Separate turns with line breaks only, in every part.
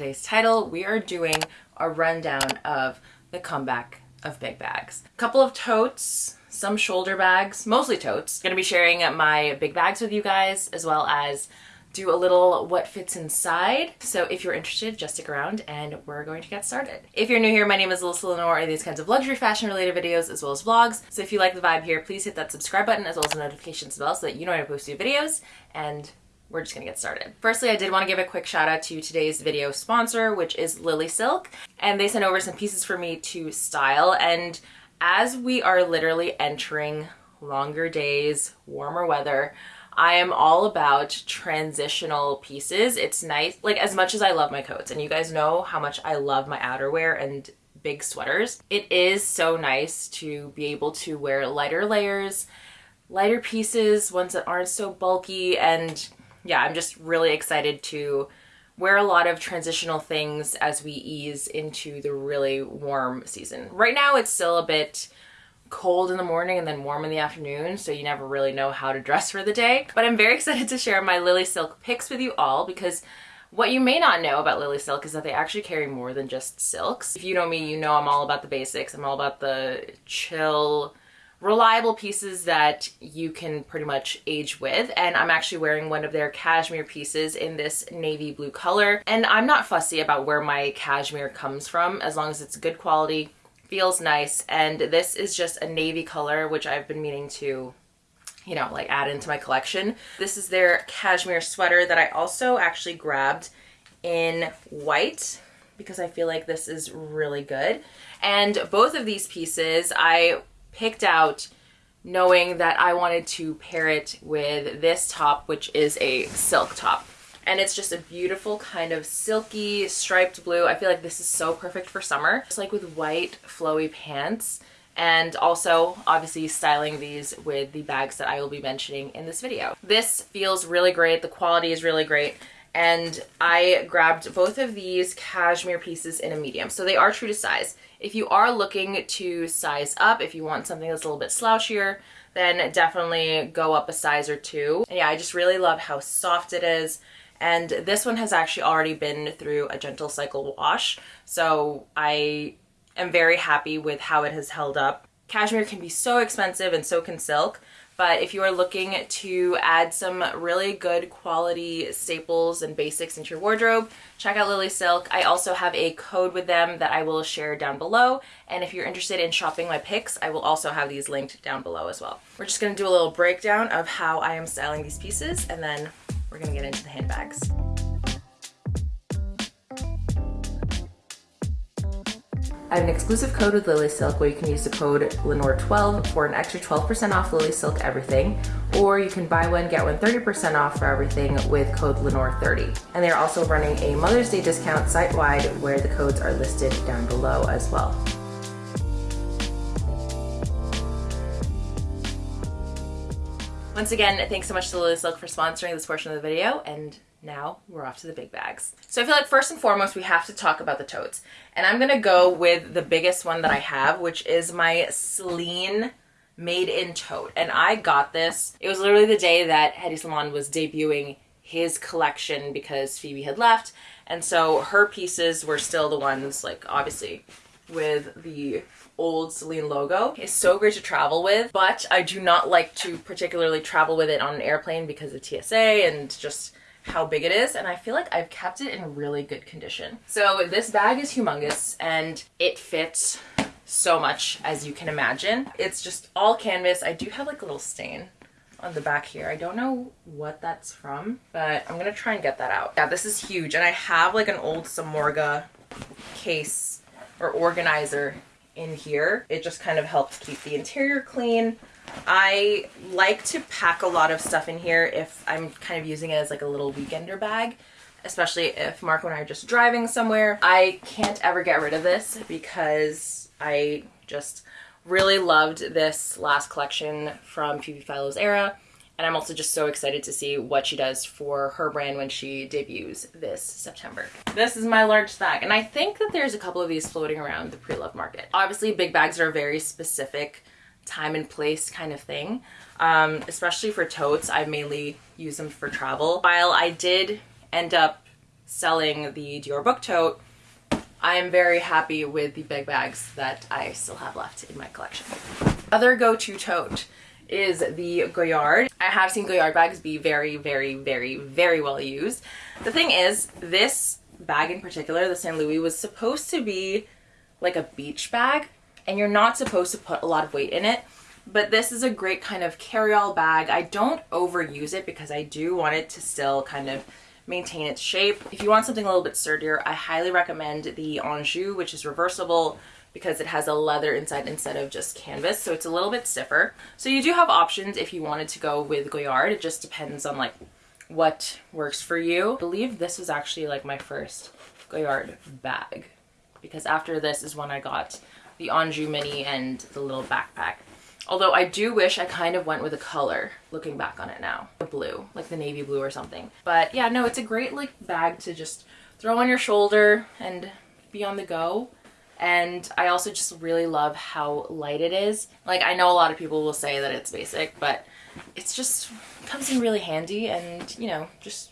Today's title, we are doing a rundown of the comeback of big bags. A couple of totes, some shoulder bags, mostly totes. Gonna be sharing my big bags with you guys as well as do a little what fits inside. So if you're interested, just stick around and we're going to get started. If you're new here, my name is Alyssa Lenore and these kinds of luxury fashion related videos as well as vlogs. So if you like the vibe here, please hit that subscribe button as well as the notifications bell so that you know when I post new videos and we're just gonna get started. Firstly, I did wanna give a quick shout out to today's video sponsor, which is Lily Silk. And they sent over some pieces for me to style. And as we are literally entering longer days, warmer weather, I am all about transitional pieces. It's nice, like as much as I love my coats, and you guys know how much I love my outerwear and big sweaters, it is so nice to be able to wear lighter layers, lighter pieces, ones that aren't so bulky, and yeah, I'm just really excited to wear a lot of transitional things as we ease into the really warm season. Right now it's still a bit cold in the morning and then warm in the afternoon, so you never really know how to dress for the day. But I'm very excited to share my Lily Silk picks with you all because what you may not know about Lily Silk is that they actually carry more than just silks. If you know me, you know I'm all about the basics. I'm all about the chill, reliable pieces that you can pretty much age with. And I'm actually wearing one of their cashmere pieces in this navy blue color. And I'm not fussy about where my cashmere comes from as long as it's good quality feels nice. And this is just a navy color which I've been meaning to you know like add into my collection. This is their cashmere sweater that I also actually grabbed in white because I feel like this is really good. And both of these pieces I picked out knowing that I wanted to pair it with this top, which is a silk top. And it's just a beautiful kind of silky striped blue. I feel like this is so perfect for summer. Just like with white flowy pants and also obviously styling these with the bags that I will be mentioning in this video. This feels really great. The quality is really great. And I grabbed both of these cashmere pieces in a medium. So they are true to size. If you are looking to size up, if you want something that's a little bit slouchier, then definitely go up a size or two. And yeah, I just really love how soft it is. And this one has actually already been through a gentle cycle wash. So I am very happy with how it has held up. Cashmere can be so expensive and so can silk. But if you are looking to add some really good quality staples and basics into your wardrobe, check out Lily Silk. I also have a code with them that I will share down below. And if you're interested in shopping my picks, I will also have these linked down below as well. We're just gonna do a little breakdown of how I am styling these pieces and then we're gonna get into the handbags. I have an exclusive code with Lily Silk where you can use the code Lenore12 for an extra 12% off Lily Silk everything, or you can buy one, get one 30% off for everything with code Lenore30. And they're also running a Mother's Day discount site-wide where the codes are listed down below as well. Once again, thanks so much to Lily Silk for sponsoring this portion of the video, and now we're off to the big bags. So I feel like first and foremost, we have to talk about the totes. And I'm gonna go with the biggest one that I have, which is my Celine made in tote. And I got this, it was literally the day that Hedi Slimane was debuting his collection because Phoebe had left. And so her pieces were still the ones, like obviously with the old Celine logo. It's so great to travel with, but I do not like to particularly travel with it on an airplane because of TSA and just how big it is and I feel like I've kept it in really good condition. So this bag is humongous and it fits so much as you can imagine. It's just all canvas. I do have like a little stain on the back here. I don't know what that's from, but I'm gonna try and get that out. Yeah, this is huge and I have like an old Samorga case or organizer in here. It just kind of helps keep the interior clean. I like to pack a lot of stuff in here if I'm kind of using it as like a little weekender bag, especially if Marco and I are just driving somewhere. I can't ever get rid of this because I just really loved this last collection from Phoebe Philo's era. And I'm also just so excited to see what she does for her brand when she debuts this September. This is my large bag. And I think that there's a couple of these floating around the pre-love market. Obviously, big bags are a very specific time and place kind of thing. Um, especially for totes, I mainly use them for travel. While I did end up selling the Dior book tote, I am very happy with the big bags that I still have left in my collection. Other go-to tote is the Goyard. I have seen Goyard bags be very, very, very, very well used. The thing is, this bag in particular, the St. Louis, was supposed to be like a beach bag and you're not supposed to put a lot of weight in it. But this is a great kind of carry-all bag. I don't overuse it because I do want it to still kind of maintain its shape. If you want something a little bit sturdier, I highly recommend the Anjou, which is reversible because it has a leather inside instead of just canvas. So it's a little bit stiffer. So you do have options if you wanted to go with Goyard. It just depends on like what works for you. I believe this was actually like my first Goyard bag because after this is when I got the Anjou Mini and the little backpack. Although I do wish I kind of went with a color looking back on it now. Blue, like the navy blue or something. But yeah, no, it's a great like bag to just throw on your shoulder and be on the go. And I also just really love how light it is. Like I know a lot of people will say that it's basic, but it's just comes in really handy and you know, just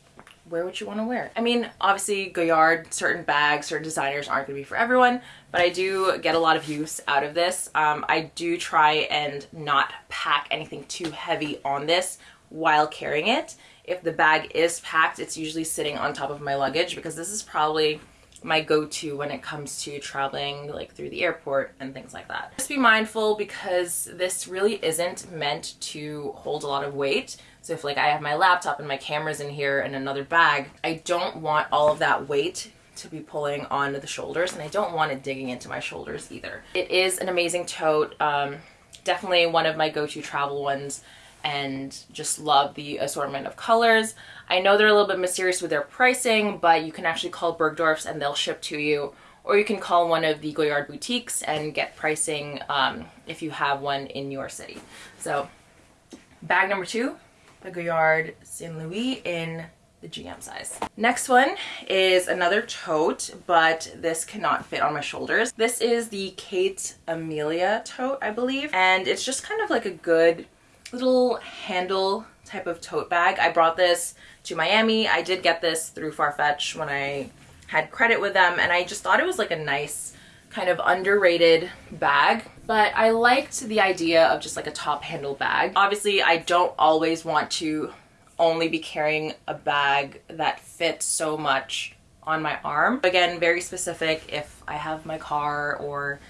wear what you want to wear. I mean, obviously Goyard, certain bags, certain designers aren't going to be for everyone, but I do get a lot of use out of this. Um, I do try and not pack anything too heavy on this while carrying it. If the bag is packed, it's usually sitting on top of my luggage because this is probably my go-to when it comes to traveling like through the airport and things like that. Just be mindful because this really isn't meant to hold a lot of weight. So if like I have my laptop and my cameras in here and another bag, I don't want all of that weight to be pulling on the shoulders and I don't want it digging into my shoulders either. It is an amazing tote. Um, definitely one of my go-to travel ones and just love the assortment of colors. I know they're a little bit mysterious with their pricing, but you can actually call Bergdorf's and they'll ship to you. Or you can call one of the Goyard boutiques and get pricing um, if you have one in your city. So bag number two, the Goyard Saint Louis in the GM size. Next one is another tote, but this cannot fit on my shoulders. This is the Khaite Amelia tote, I believe. And it's just kind of like a good little handle type of tote bag. I brought this to Miami. I did get this through Farfetch when I had credit with them and I just thought it was like a nice kind of underrated bag but I liked the idea of just like a top handle bag. Obviously I don't always want to only be carrying a bag that fits so much on my arm. Again, very specific if I have my car or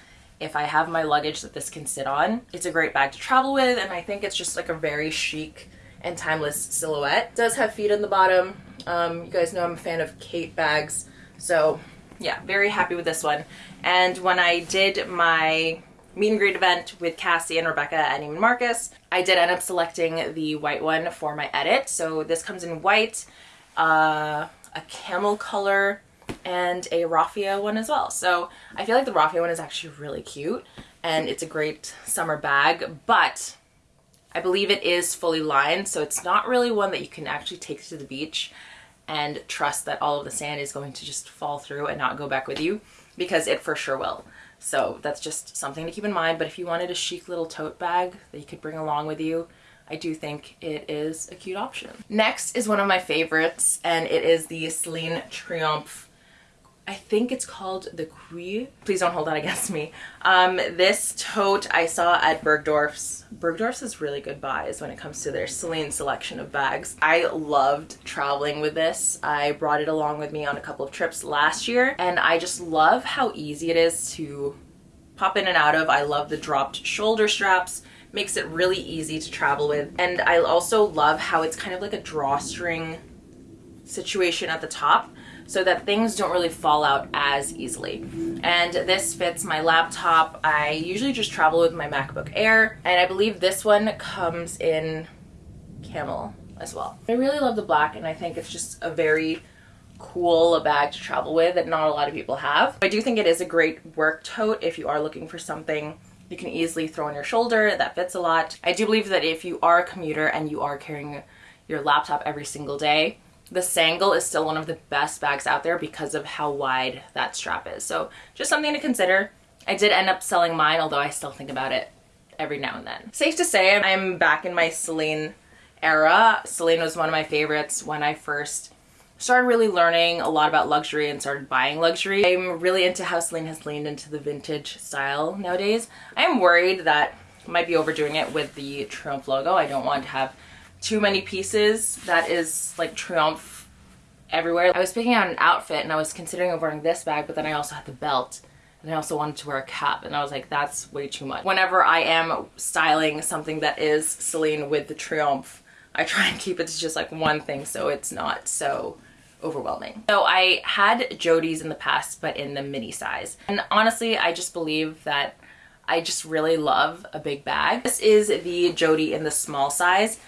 if I have my luggage that this can sit on. It's a great bag to travel with and I think it's just like a very chic and timeless silhouette. It does have feet on the bottom. Um, you guys know I'm a fan of Khaite bags. So yeah, very happy with this one. And when I did my meet and greet event with Cassie and Rebecca at Neiman Marcus, I did end up selecting the white one for my edit. So this comes in white, uh, a camel color, and a raffia one as well. So I feel like the raffia one is actually really cute and it's a great summer bag, but I believe it is fully lined, so it's not really one that you can actually take to the beach and trust that all of the sand is going to just fall through and not go back with you because it for sure will. So that's just something to keep in mind. But if you wanted a chic little tote bag that you could bring along with you, I do think it is a cute option. Next is one of my favorites and it is the Celine Triomphe I think it's called the Cuir. Please don't hold that against me. Um, this tote I saw at Bergdorf's. Bergdorf's is really good buys when it comes to their Celine selection of bags. I loved traveling with this. I brought it along with me on a couple of trips last year and I just love how easy it is to pop in and out of. I love the dropped shoulder straps makes it really easy to travel with. And I also love how it's kind of like a drawstring situation at the top so that things don't really fall out as easily. And this fits my laptop. I usually just travel with my MacBook Air, and I believe this one comes in camel as well. I really love the black, and I think it's just a very cool bag to travel with that not a lot of people have. I do think it is a great work tote if you are looking for something you can easily throw on your shoulder that fits a lot. I do believe that if you are a commuter and you are carrying your laptop every single day, the Sangle is still one of the best bags out there because of how wide that strap is. So just something to consider. I did end up selling mine, although I still think about it every now and then. Safe to say, I'm back in my Celine era. Celine was one of my favorites when I first started really learning a lot about luxury and started buying luxury. I'm really into how Celine has leaned into the vintage style nowadays. I am worried that I might be overdoing it with the Triumph logo. I don't want to have too many pieces that is like Triumph everywhere. I was picking out an outfit and I was considering wearing this bag, but then I also had the belt and I also wanted to wear a cap and I was like, that's way too much. Whenever I am styling something that is Celine with the Triumph, I try and keep it to just like one thing so it's not so overwhelming. So I had Jodie's in the past, but in the mini size. And honestly, I just believe that I just really love a big bag. This is the Jodie in the small size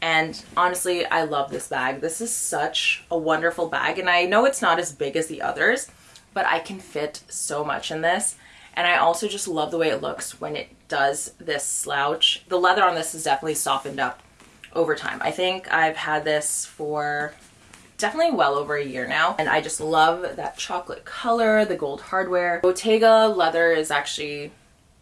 and honestly, I love this bag. This is such a wonderful bag. And I know it's not as big as the others, but I can fit so much in this. And I also just love the way it looks when it does this slouch. The leather on this is definitely softened up over time. I think I've had this for definitely well over a year now. And I just love that chocolate color, the gold hardware. Bottega leather is actually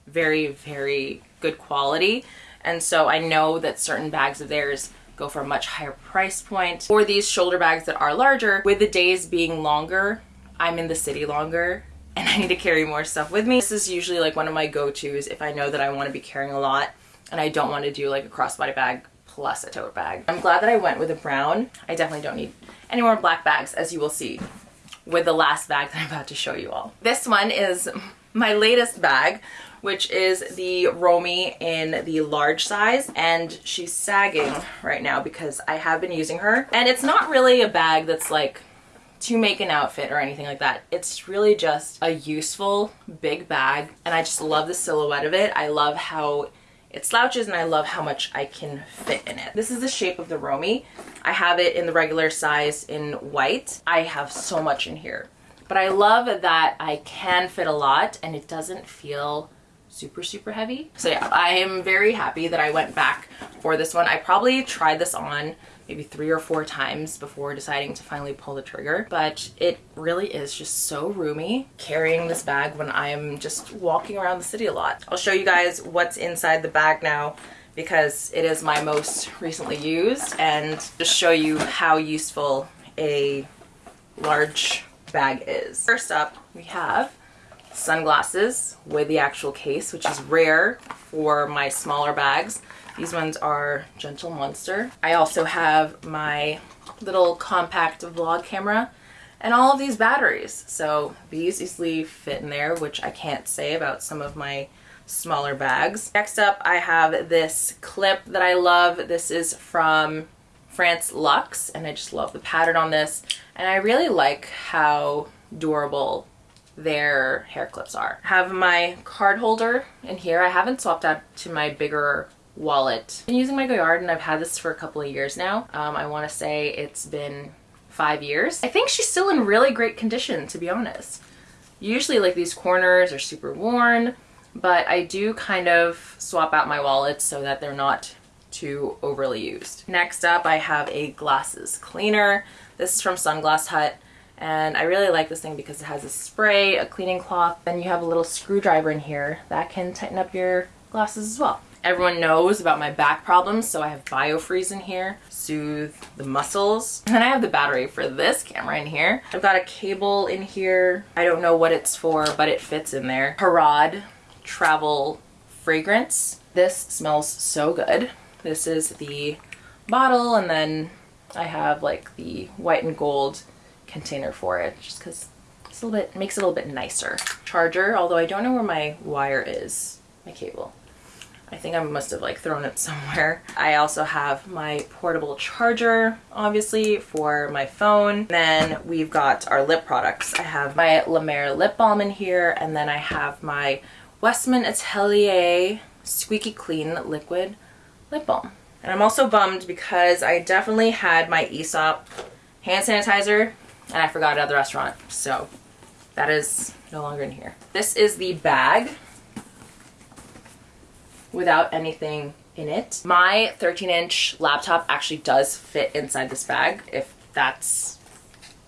very, very good quality. And so I know that certain bags of theirs go for a much higher price point. For these shoulder bags that are larger, with the days being longer, I'm in the city longer and I need to carry more stuff with me. This is usually like one of my go-tos if I know that I want to be carrying a lot and I don't want to do like a crossbody bag plus a tote bag. I'm glad that I went with a brown. I definitely don't need any more black bags as you will see with the last bag that I'm about to show you all. This one is my latest bag which is the Romy in the large size and she's sagging right now because I have been using her and it's not really a bag that's like to make an outfit or anything like that. It's really just a useful big bag and I just love the silhouette of it. I love how it slouches and I love how much I can fit in it. This is the shape of the Romy. I have it in the regular size in white. I have so much in here. But I love that I can fit a lot and it doesn't feel super, super heavy. So yeah, I am very happy that I went back for this one. I probably tried this on maybe three or four times before deciding to finally pull the trigger, but it really is just so roomy carrying this bag when I am just walking around the city a lot. I'll show you guys what's inside the bag now because it is my most recently used and just show you how useful a large bag is. First up, we have sunglasses with the actual case, which is rare for my smaller bags. These ones are Gentle Monster. I also have my little compact vlog camera and all of these batteries. So these easily fit in there, which I can't say about some of my smaller bags. Next up, I have this clip that I love. This is from France Luxe, and I just love the pattern on this. And I really like how durable their hair clips are. Have my card holder in here. I haven't swapped out to my bigger wallet. I've been using my Goyard and I've had this for a couple of years now. Um, I want to say it's been five years. I think she's still in really great condition to be honest. Usually like these corners are super worn, but I do kind of swap out my wallets so that they're not too overly used. Next up I have a glasses cleaner. This is from Sunglass Hut and I really like this thing because it has a spray, a cleaning cloth, then you have a little screwdriver in here that can tighten up your glasses as well. Everyone knows about my back problems, so I have BioFreeze in here, soothe the muscles. And then I have the battery for this camera in here. I've got a cable in here. I don't know what it's for, but it fits in there. Harad travel fragrance. This smells so good. This is the bottle, and then I have like the white and gold container for it just because it's a little bit makes it a little bit nicer. Charger, although I don't know where my wire is, my cable. I think I must have like thrown it somewhere. I also have my portable charger, obviously, for my phone. Then we've got our lip products. I have my La Mer lip balm in here, and then I have my Westman Atelier Squeaky Clean Liquid Lip Balm. And I'm also bummed because I definitely had my Aesop hand sanitizer and I forgot it at the restaurant. So that is no longer in here. This is the bag without anything in it. My 13 inch laptop actually does fit inside this bag if that's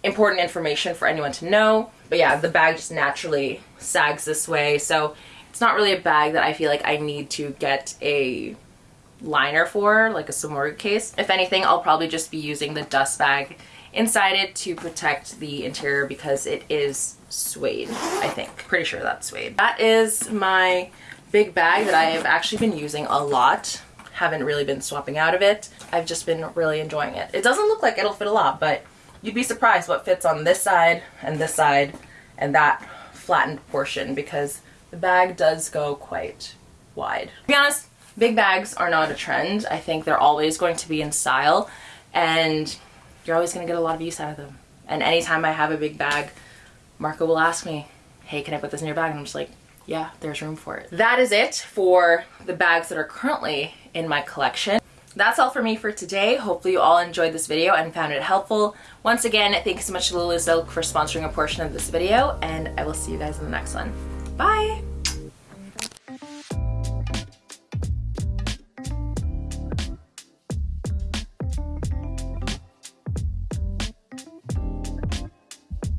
important information for anyone to know. But yeah, the bag just naturally sags this way. So it's not really a bag that I feel like I need to get a liner for, like a Samorga case. If anything, I'll probably just be using the dust bag inside it to protect the interior because it is suede, I think. Pretty sure that's suede. That is my big bag that I have actually been using a lot. Haven't really been swapping out of it. I've just been really enjoying it. It doesn't look like it'll fit a lot, but you'd be surprised what fits on this side and this side and that flattened portion because the bag does go quite wide. To be honest, big bags are not a trend. I think they're always going to be in style and you're always going to get a lot of use out of them. And anytime I have a big bag, Marco will ask me, hey, can I put this in your bag? And I'm just like, yeah, there's room for it. That is it for the bags that are currently in my collection. That's all for me for today. Hopefully you all enjoyed this video and found it helpful. Once again, thank you so much to Lily Silk for sponsoring a portion of this video, and I will see you guys in the next one. Bye!